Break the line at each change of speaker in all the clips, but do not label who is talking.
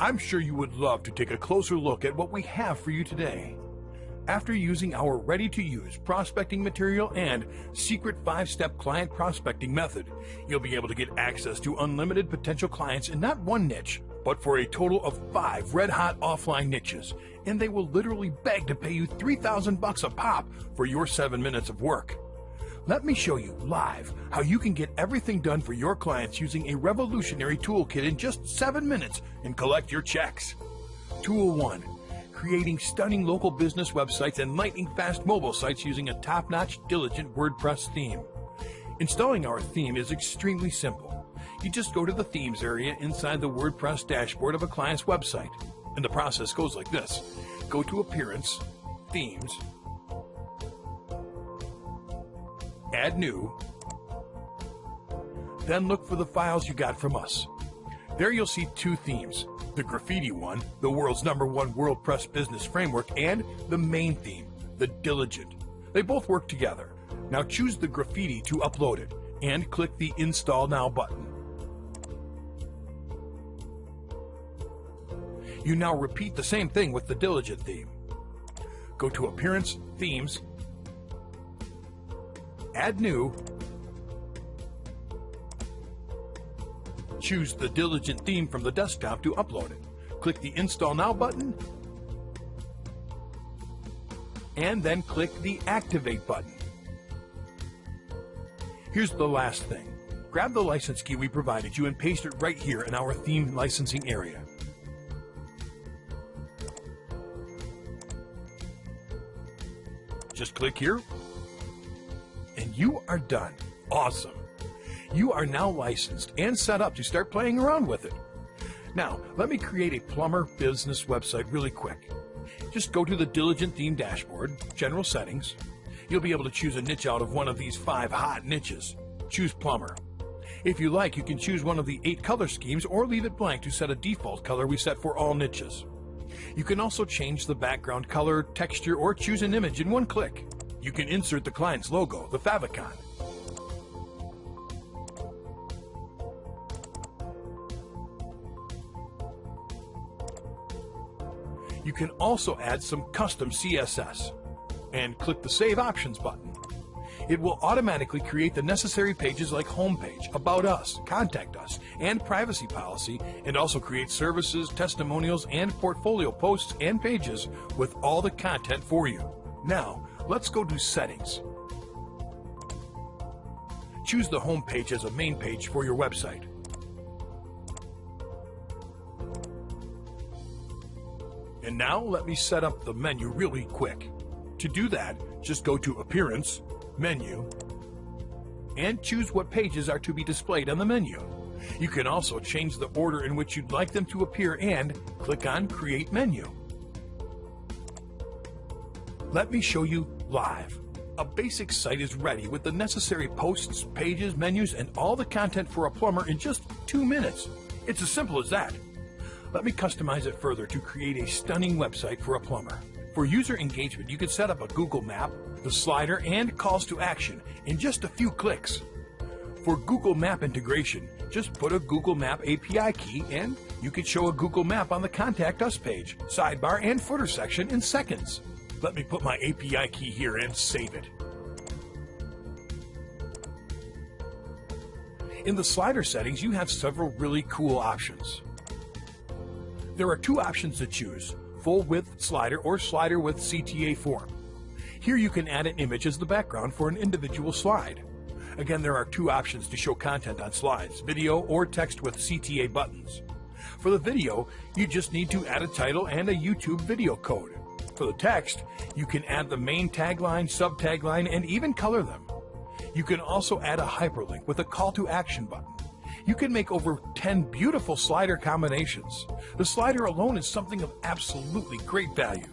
I'm sure you would love to take a closer look at what we have for you today. After using our ready-to-use prospecting material and secret five-step client prospecting method, you'll be able to get access to unlimited potential clients in not one niche, but for a total of five red-hot offline niches, and they will literally beg to pay you 3,000 bucks a pop for your seven minutes of work. Let me show you live how you can get everything done for your clients using a revolutionary toolkit in just seven minutes and collect your checks. Tool 1 creating stunning local business websites and lightning fast mobile sites using a top-notch, diligent WordPress theme. Installing our theme is extremely simple. You just go to the themes area inside the WordPress dashboard of a client's website. And the process goes like this. Go to Appearance, Themes, Add New, then look for the files you got from us. There you'll see two themes, the graffiti one, the world's number one WordPress business framework, and the main theme, the diligent. They both work together. Now choose the graffiti to upload it and click the install now button. You now repeat the same thing with the diligent theme. Go to appearance, themes, add new, Choose the Diligent theme from the desktop to upload it. Click the Install Now button, and then click the Activate button. Here's the last thing. Grab the license key we provided you and paste it right here in our theme licensing area. Just click here, you are done. Awesome you are now licensed and set up to start playing around with it. Now, let me create a plumber business website really quick. Just go to the Diligent Theme dashboard, General Settings. You'll be able to choose a niche out of one of these five hot niches. Choose plumber. If you like, you can choose one of the eight color schemes or leave it blank to set a default color we set for all niches. You can also change the background color, texture, or choose an image in one click. You can insert the client's logo, the favicon. You can also add some custom CSS and click the Save Options button. It will automatically create the necessary pages like Homepage, About Us, Contact Us, and Privacy Policy, and also create services, testimonials, and portfolio posts and pages with all the content for you. Now, let's go to Settings. Choose the home page as a main page for your website. And now let me set up the menu really quick. To do that, just go to Appearance, Menu, and choose what pages are to be displayed on the menu. You can also change the order in which you'd like them to appear and click on Create Menu. Let me show you live. A basic site is ready with the necessary posts, pages, menus, and all the content for a plumber in just two minutes. It's as simple as that. Let me customize it further to create a stunning website for a plumber. For user engagement, you can set up a Google map, the slider, and calls to action in just a few clicks. For Google Map integration, just put a Google Map API key and you can show a Google Map on the Contact Us page, sidebar, and footer section in seconds. Let me put my API key here and save it. In the slider settings, you have several really cool options. There are two options to choose, full width slider or slider with CTA form. Here you can add an image as the background for an individual slide. Again, there are two options to show content on slides, video or text with CTA buttons. For the video, you just need to add a title and a YouTube video code. For the text, you can add the main tagline, sub-tagline, and even color them. You can also add a hyperlink with a call to action button you can make over 10 beautiful slider combinations. The slider alone is something of absolutely great value.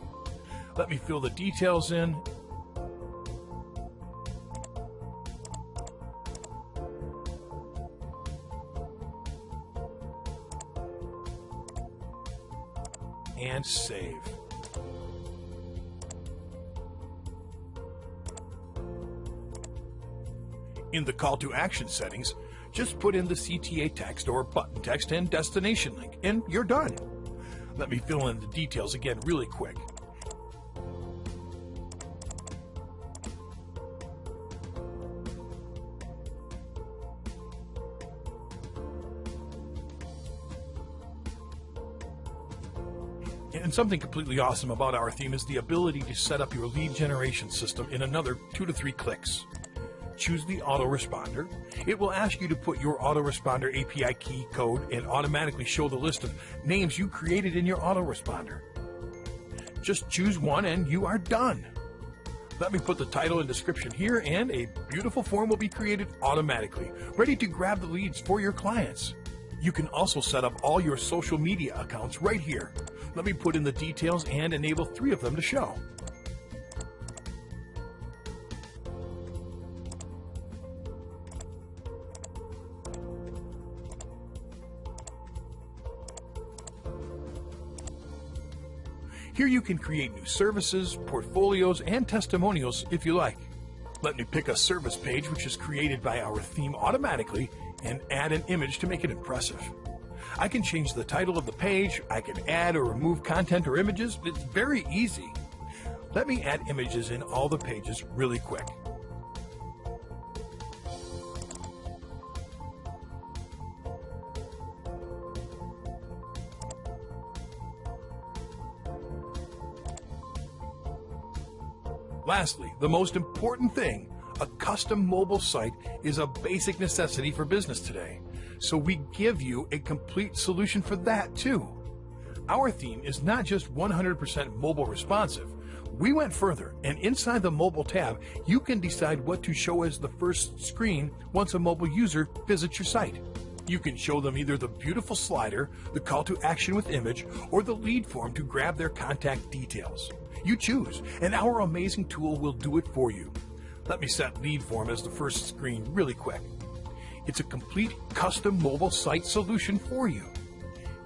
Let me fill the details in. And save. In the call to action settings, just put in the CTA text or button text and destination link, and you're done. Let me fill in the details again really quick. And something completely awesome about our theme is the ability to set up your lead generation system in another two to three clicks. Choose the autoresponder. It will ask you to put your autoresponder API key code and automatically show the list of names you created in your autoresponder. Just choose one and you are done. Let me put the title and description here and a beautiful form will be created automatically, ready to grab the leads for your clients. You can also set up all your social media accounts right here. Let me put in the details and enable three of them to show. Here you can create new services, portfolios, and testimonials if you like. Let me pick a service page which is created by our theme automatically and add an image to make it impressive. I can change the title of the page, I can add or remove content or images, it's very easy. Let me add images in all the pages really quick. Lastly, the most important thing, a custom mobile site is a basic necessity for business today. So we give you a complete solution for that too. Our theme is not just 100% mobile responsive. We went further, and inside the mobile tab, you can decide what to show as the first screen once a mobile user visits your site. You can show them either the beautiful slider, the call to action with image, or the lead form to grab their contact details. You choose, and our amazing tool will do it for you. Let me set lead form as the first screen really quick. It's a complete custom mobile site solution for you.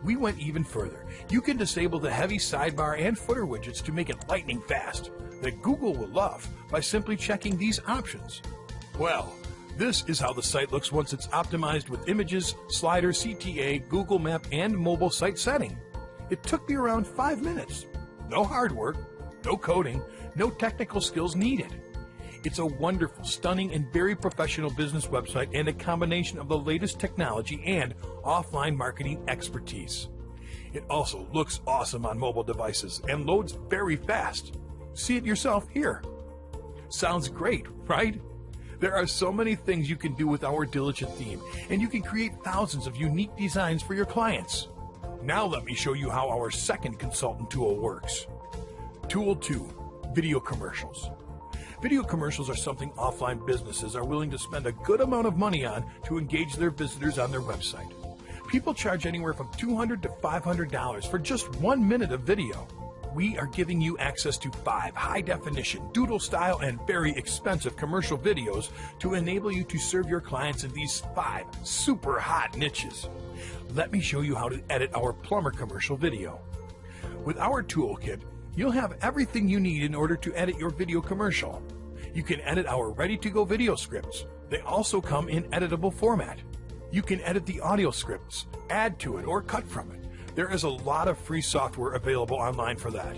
We went even further. You can disable the heavy sidebar and footer widgets to make it lightning fast that Google will love by simply checking these options. Well, this is how the site looks once it's optimized with images, slider, CTA, Google Map, and mobile site setting. It took me around five minutes. No hard work, no coding, no technical skills needed. It's a wonderful, stunning, and very professional business website and a combination of the latest technology and offline marketing expertise. It also looks awesome on mobile devices and loads very fast. See it yourself here. Sounds great, right? There are so many things you can do with our Diligent theme, and you can create thousands of unique designs for your clients. Now let me show you how our second consultant tool works. Tool 2, Video Commercials. Video commercials are something offline businesses are willing to spend a good amount of money on to engage their visitors on their website. People charge anywhere from $200 to $500 for just one minute of video. We are giving you access to five high definition, doodle style, and very expensive commercial videos to enable you to serve your clients in these five super hot niches. Let me show you how to edit our plumber commercial video. With our toolkit, You'll have everything you need in order to edit your video commercial. You can edit our ready-to-go video scripts. They also come in editable format. You can edit the audio scripts, add to it, or cut from it. There is a lot of free software available online for that.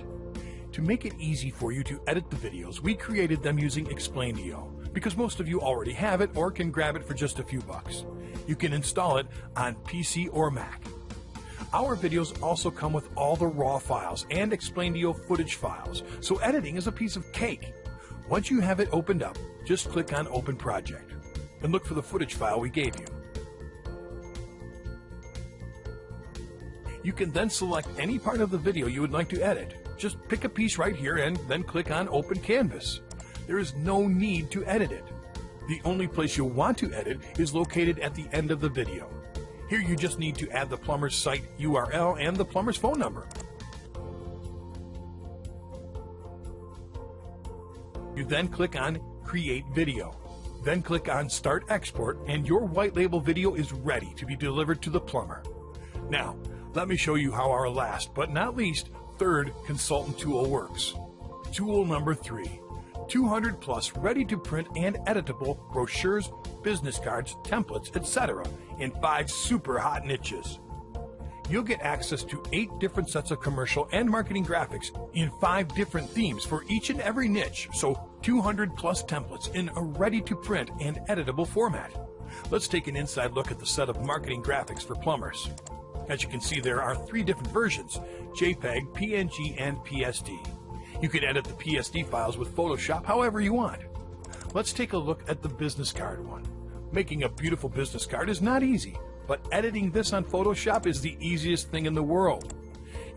To make it easy for you to edit the videos, we created them using Explaindio, because most of you already have it or can grab it for just a few bucks. You can install it on PC or Mac. Our videos also come with all the raw files and explain Explaindio footage files, so editing is a piece of cake. Once you have it opened up, just click on Open Project and look for the footage file we gave you. You can then select any part of the video you would like to edit. Just pick a piece right here and then click on Open Canvas. There is no need to edit it. The only place you'll want to edit is located at the end of the video. Here you just need to add the plumber's site URL and the plumber's phone number. You then click on Create Video. Then click on Start Export and your white label video is ready to be delivered to the plumber. Now, let me show you how our last but not least third consultant tool works. Tool number three, 200 plus ready to print and editable brochures, business cards, templates, etc. in five super hot niches. you'll get access to eight different sets of commercial and marketing graphics in five different themes for each and every niche, so 200 plus templates in a ready to print and editable format. Let's take an inside look at the set of marketing graphics for plumbers. As you can see, there are three different versions JPEG, PNG, and PSD. You can edit the PSD files with Photoshop however you want. Let's take a look at the business card one. Making a beautiful business card is not easy, but editing this on Photoshop is the easiest thing in the world.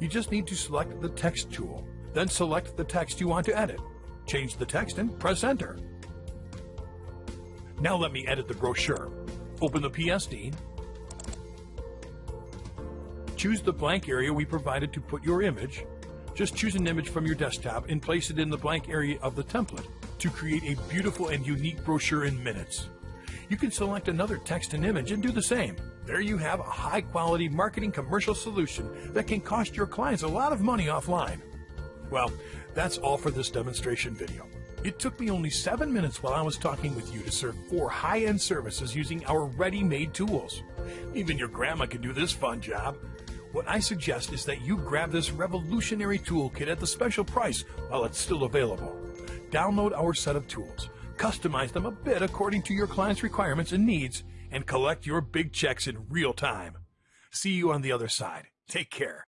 You just need to select the text tool, then select the text you want to edit. Change the text and press enter. Now let me edit the brochure. Open the PSD. Choose the blank area we provided to put your image. Just choose an image from your desktop and place it in the blank area of the template to create a beautiful and unique brochure in minutes. You can select another text and image and do the same. There you have a high quality marketing commercial solution that can cost your clients a lot of money offline. Well, that's all for this demonstration video. It took me only seven minutes while I was talking with you to serve four high-end services using our ready-made tools. Even your grandma can do this fun job. What I suggest is that you grab this revolutionary toolkit at the special price while it's still available. Download our set of tools, customize them a bit according to your client's requirements and needs, and collect your big checks in real time. See you on the other side. Take care.